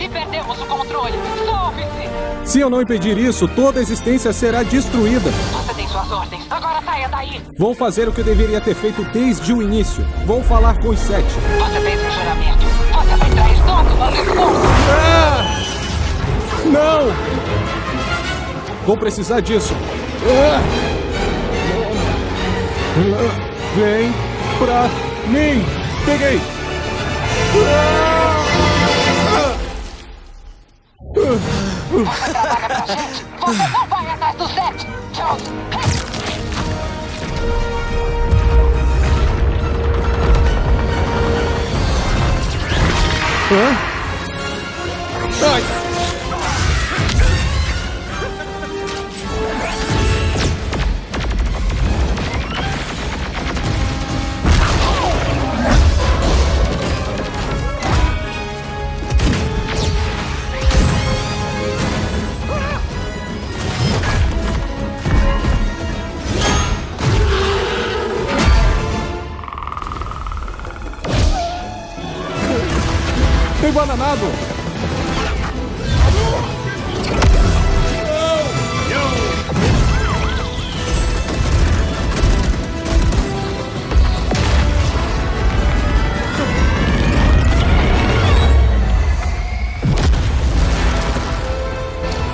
e perdemos o controle. Salve-se! Se eu não impedir isso, toda a existência será destruída. Você tem suas ordens. Agora saia daí. Vou fazer o que eu deveria ter feito desde o início. Vou falar com os sete. Você fez um juramento. Você vai trair todos os. Ah! Não! Vou precisar disso. Ah! Ah! Vem pra mim! Peguei! Você trabalha pra gente. Você não vai atrás do Zete. Charles. Hã? Ai! Enbananado!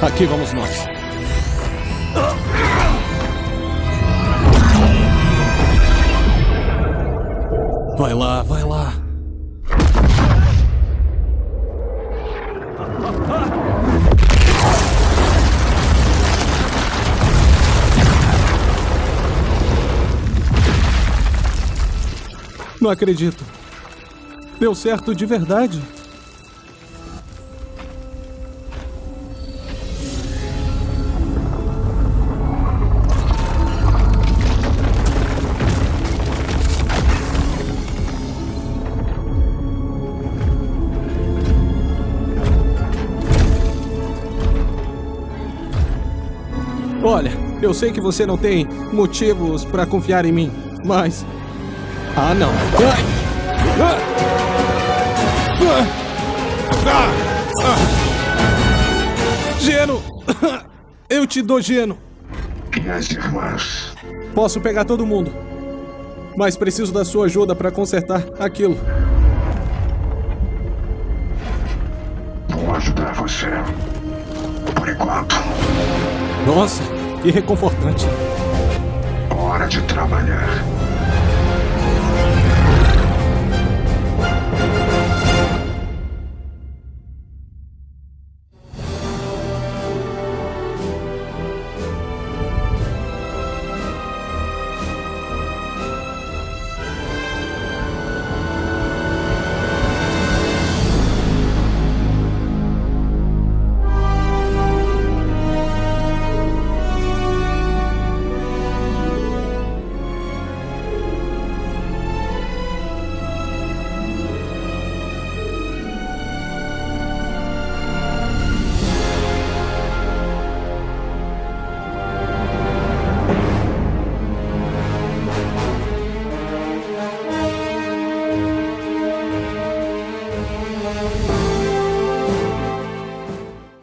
Aqui vamos nós. Vai lá, vai lá. Não acredito. Deu certo de verdade. Olha, eu sei que você não tem motivos pra confiar em mim, mas. Ah, não. Ah! Ah! Ah! Geno! Eu te dou Geno. E as irmãs? Posso pegar todo mundo. Mas preciso da sua ajuda pra consertar aquilo. Vou ajudar você. Por enquanto. Nossa, que reconfortante. Hora de trabalhar.